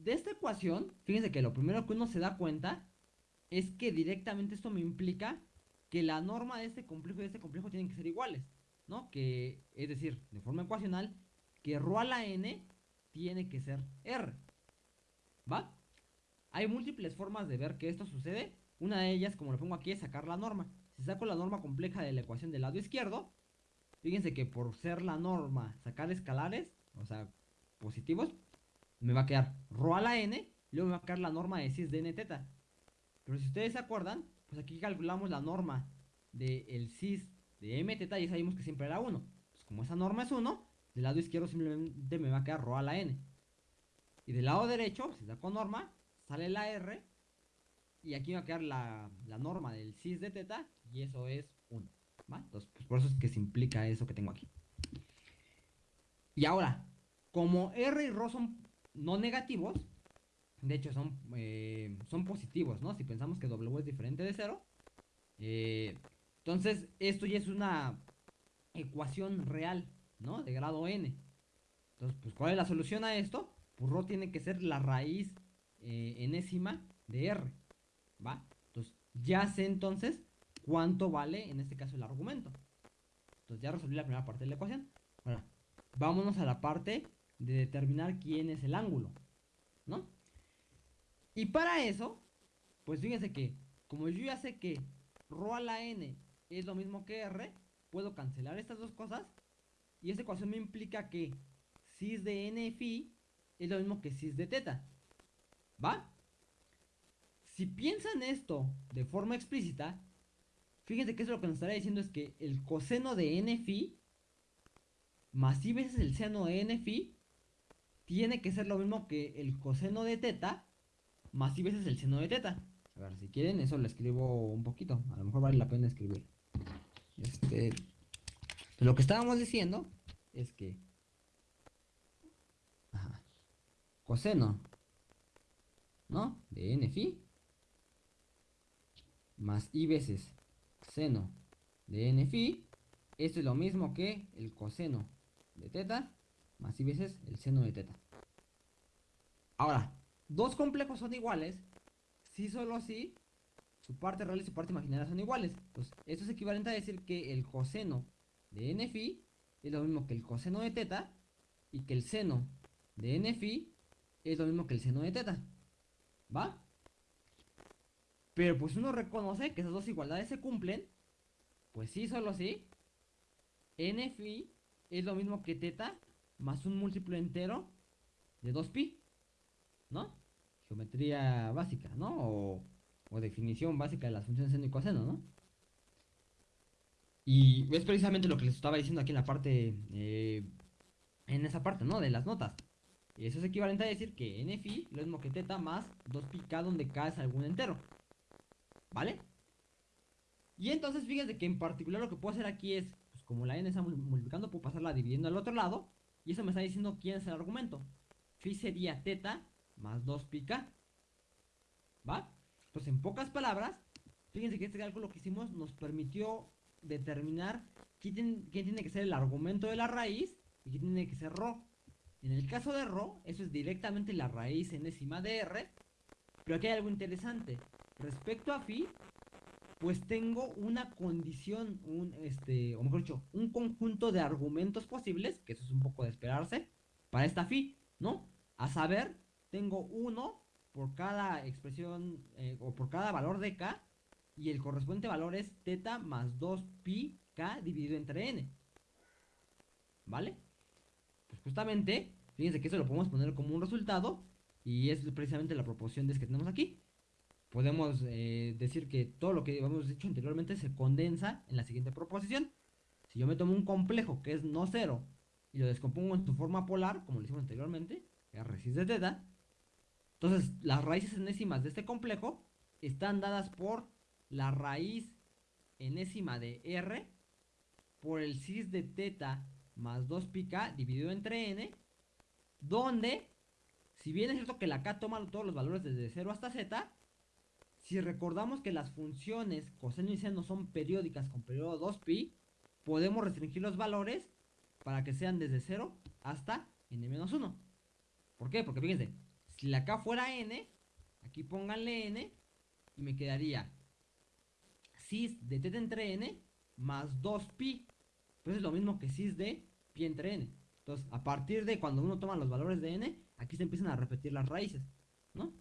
de esta ecuación, fíjense que lo primero que uno se da cuenta es que directamente esto me implica que la norma de este complejo y de este complejo tienen que ser iguales, ¿no? Que, es decir, de forma ecuacional, que ρ a la n tiene que ser r, ¿va? Hay múltiples formas de ver que esto sucede. Una de ellas, como lo pongo aquí, es sacar la norma. Si saco la norma compleja de la ecuación del lado izquierdo, fíjense que por ser la norma sacar escalares, o sea, positivos, me va a quedar ρ a la n, luego me va a quedar la norma de cis de n teta. Pero si ustedes se acuerdan, pues aquí calculamos la norma del cis de m teta y sabemos que siempre era 1. Pues como esa norma es 1, del lado izquierdo simplemente me va a quedar ρ a la n. Y del lado derecho, si saco norma, sale la r. Y aquí me va a quedar la, norma del cis de teta y eso es 1. Entonces, pues por eso es que se implica eso que tengo aquí. Y ahora, como R y ρ son no negativos, de hecho son, eh, son positivos, ¿no? Si pensamos que W es diferente de 0. Eh, entonces, esto ya es una ecuación real, ¿no? De grado n. Entonces, pues, ¿cuál es la solución a esto? Pues ρ tiene que ser la raíz eh, enésima de r, ¿va? Entonces, ya sé entonces cuánto vale, en este caso, el argumento. Entonces, ya resolví la primera parte de la ecuación. Ahora, vámonos a la parte de determinar quién es el ángulo, ¿no? Y para eso, pues fíjense que, como yo ya sé que ρ a la n es lo mismo que r, puedo cancelar estas dos cosas, y esta ecuación me implica que cis de n phi es lo mismo que cis de teta, ¿va? Si piensan esto de forma explícita, fíjense que eso lo que nos estaría diciendo es que el coseno de n phi más i veces el seno de n phi tiene que ser lo mismo que el coseno de teta más i veces el seno de teta. A ver, si quieren, eso lo escribo un poquito. A lo mejor vale la pena escribir. Este. Lo que estábamos diciendo es que. Coseno. ¿No? De n phi. Más i veces seno de n phi. Esto es lo mismo que el coseno de teta más i veces el seno de teta. Ahora, dos complejos son iguales si solo si su parte real y su parte imaginaria son iguales. Pues esto es equivalente a decir que el coseno de n phi es lo mismo que el coseno de teta y que el seno de n phi es lo mismo que el seno de teta. ¿Va? Pero pues uno reconoce que esas dos igualdades se cumplen. Pues sí, solo si n phi es lo mismo que teta más un múltiplo entero de 2pi, ¿no? Geometría básica, ¿no? O, definición básica de las funciones seno y coseno, ¿no? Y es precisamente lo que les estaba diciendo aquí en la parte, eh, en esa parte, ¿no? De las notas. Eso es equivalente a decir que n phi lo mismo que teta más 2pi k donde k es algún entero. ¿Vale? Y entonces fíjense que en particular lo que puedo hacer aquí es como la n está multiplicando, puedo pasarla dividiendo al otro lado. Y eso me está diciendo quién es el argumento. Phi sería teta más 2 pi. ¿Va? Pues en pocas palabras, fíjense que este cálculo que hicimos nos permitió determinar quién, tiene que ser el argumento de la raíz y quién tiene que ser ρ. En el caso de ρ, eso es directamente la raíz enésima de r. Pero aquí hay algo interesante. Respecto a phi, pues tengo una condición, un, este, o mejor dicho, un conjunto de argumentos posibles, que eso es un poco de esperarse, para esta phi, ¿no? A saber, tengo uno por cada expresión, eh, o por cada valor de k, y el correspondiente valor es teta más 2 pi k dividido entre n. ¿Vale? Pues justamente, fíjense que eso lo podemos poner como un resultado, y es precisamente la proporción de que tenemos aquí podemos eh, decir que todo lo que hemos dicho anteriormente se condensa en la siguiente proposición. Si yo me tomo un complejo que es no cero y lo descompongo en su forma polar, como lo hicimos anteriormente, r de teta, entonces las raíces enésimas de este complejo están dadas por la raíz enésima de r por el cis de teta más 2 pi k dividido entre n, donde, si bien es cierto que la k toma todos los valores desde 0 hasta z, si recordamos que las funciones coseno y seno son periódicas con periodo 2pi, podemos restringir los valores para que sean desde 0 hasta n-1. ¿Por qué? Porque fíjense, si la k fuera n, aquí pónganle n y me quedaría cis de teta entre n más 2pi. Pues es lo mismo que cis de pi entre n. Entonces, a partir de cuando uno toma los valores de n, aquí se empiezan a repetir las raíces, ¿no?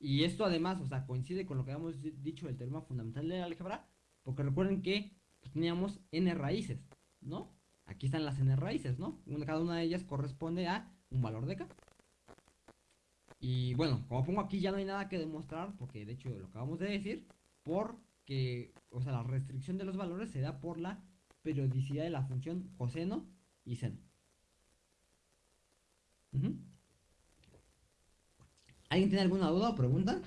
Y esto además, o sea, coincide con lo que habíamos dicho del teorema fundamental de la álgebra, porque recuerden que pues, teníamos n raíces, ¿no? Aquí están las n raíces, ¿no? cada una de ellas corresponde a un valor de k. Y bueno, como pongo aquí ya no hay nada que demostrar, porque de hecho lo acabamos de decir, porque, o sea, la restricción de los valores se da por la periodicidad de la función coseno y seno. ¿Alguien tiene alguna duda o pregunta?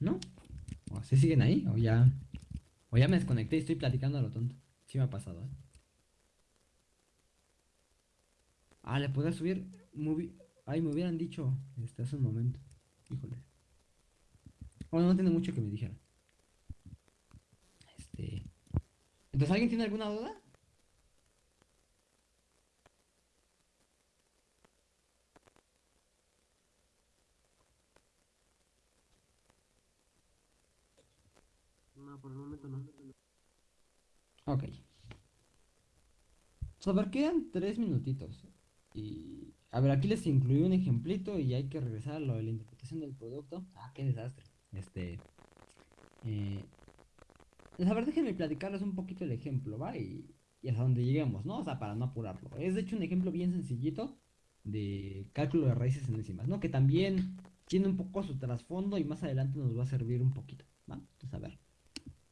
¿No? ¿Se siguen ahí? ¿O ya, o ya me desconecté y estoy platicando a lo tonto? Sí me ha pasado, ¿eh? Ah, le podía subir. Ay, me hubieran dicho este, hace un momento. Híjole. Bueno, no tiene mucho que me dijera. Este. Entonces, ¿alguien tiene alguna duda?
No, por el momento no.
Ok. So, a ver, quedan tres minutitos. Y. A ver, aquí les incluí un ejemplito y hay que regresar a lo de la interpretación del producto. Ah, qué desastre. Este. Eh, pues, a ver, déjenme platicarles un poquito el ejemplo, ¿va? Y, hasta donde lleguemos, ¿no? O sea, para no apurarlo. Es de hecho un ejemplo bien sencillito de cálculo de raíces enésimas, ¿no? Que también tiene un poco su trasfondo y más adelante nos va a servir un poquito, ¿va? Entonces, a ver.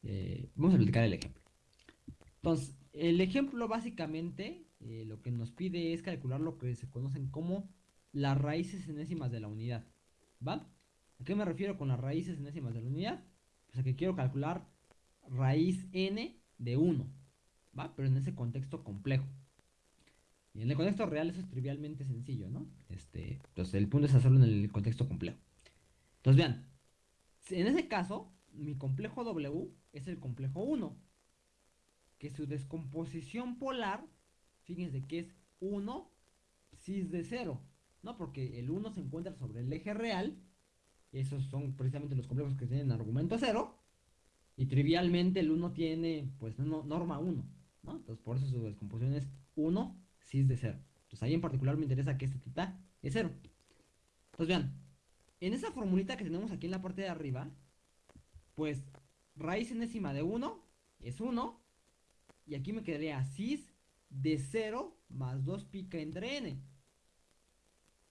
Eh, vamos a platicar el ejemplo. Entonces, el ejemplo básicamente eh, lo que nos pide es calcular lo que se conocen como las raíces enésimas de la unidad. ¿Va? ¿A qué me refiero con las raíces enésimas de la unidad? Pues a que quiero calcular raíz n de 1. ¿Va? Pero en ese contexto complejo. Y en el contexto real eso es trivialmente sencillo, ¿no? Este, entonces el punto es hacerlo en el contexto complejo. Entonces vean, en ese caso, mi complejo W es el complejo 1 que su descomposición polar, fíjense que es 1 cis de 0, ¿no? Porque el 1 se encuentra sobre el eje real, esos son precisamente los complejos que tienen argumento 0, y trivialmente el 1 tiene, pues, no, norma 1, ¿no? Entonces por eso su descomposición es 1 cis de 0. Entonces ahí en particular me interesa que este tita es 0. Entonces vean, en esa formulita que tenemos aquí en la parte de arriba, pues raíz enésima de 1 es 1, y aquí me quedaría cis de 0 más 2 pica entre n.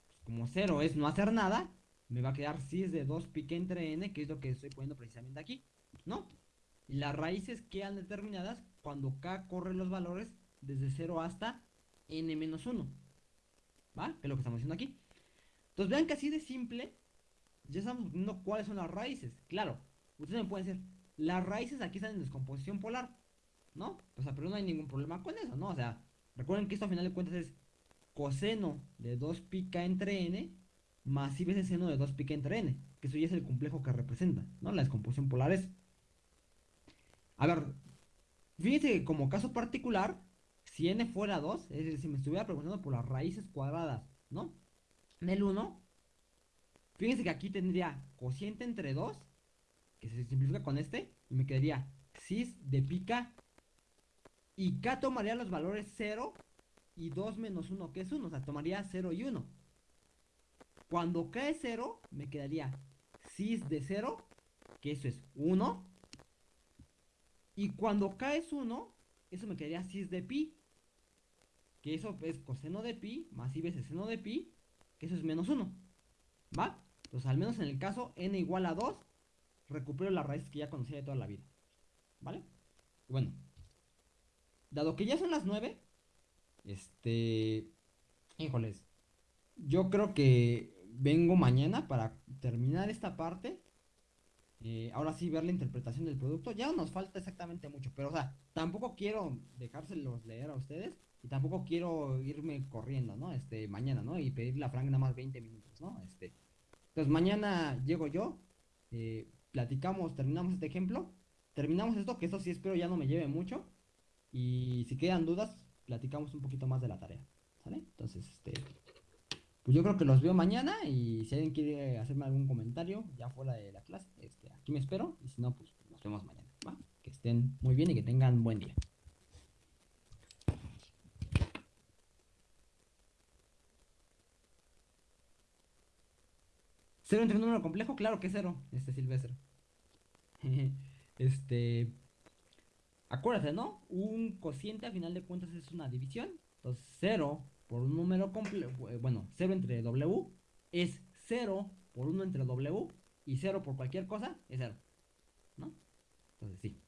Pues como 0 es no hacer nada, me va a quedar cis de 2 pica entre n, que es lo que estoy poniendo precisamente aquí, ¿no? Y las raíces quedan determinadas cuando k corre los valores desde 0 hasta n menos 1. ¿Va? Que es lo que estamos haciendo aquí. Entonces vean que así de simple, ya estamos viendo cuáles son las raíces. Claro, ustedes me pueden decir, las raíces aquí están en descomposición polar. ¿no? O sea, pero no hay ningún problema con eso, ¿no? O sea, recuerden que esto a final de cuentas es coseno de 2 pica entre n más i veces seno de 2 pica entre n, que eso ya es el complejo que representa, ¿no? La descomposición polar es. A ver, fíjense que como caso particular, si n fuera 2, es decir, si me estuviera preguntando por las raíces cuadradas, ¿no? Del 1, fíjense que aquí tendría cociente entre 2, que se simplifica con este, y me quedaría cis de pica y K tomaría los valores 0 y 2 menos 1, que es 1. O sea, tomaría 0 y 1. Cuando K es 0, me quedaría cis de 0, que eso es 1. Y cuando K es 1, eso me quedaría cis de pi, que eso es coseno de pi más i veces seno de pi, que eso es menos 1. ¿Va? Entonces, al menos en el caso n igual a 2, recupero la raíz que ya conocía de toda la vida. ¿Vale? Bueno, dado que ya son las 9, este, híjoles, yo creo que vengo mañana para terminar esta parte. Eh, ahora sí, ver la interpretación del producto. Ya no nos falta exactamente mucho, pero o sea, tampoco quiero dejárselos leer a ustedes y tampoco quiero irme corriendo, ¿no? Este, mañana, ¿no? Y pedirle a Frank nada más 20 minutos, ¿no? Este, entonces mañana llego yo, eh, platicamos, terminamos este ejemplo, terminamos esto, que esto sí espero ya no me lleve mucho. Y si quedan dudas, platicamos un poquito más de la tarea. ¿Sale? Entonces, este. Pues yo creo que los veo mañana. Y si alguien quiere hacerme algún comentario ya fuera de la clase, este, aquí me espero. Y si no, pues nos vemos mañana. Que estén muy bien y que tengan buen día. ¿Cero entre un número complejo? Claro que es cero, este Silvestre. este. Acuérdate, ¿no? Un cociente a final de cuentas es una división. Entonces, 0 por un número complejo, bueno, 0 entre W es 0 por 1 entre W y 0 por cualquier cosa es 0. ¿No? Entonces, sí.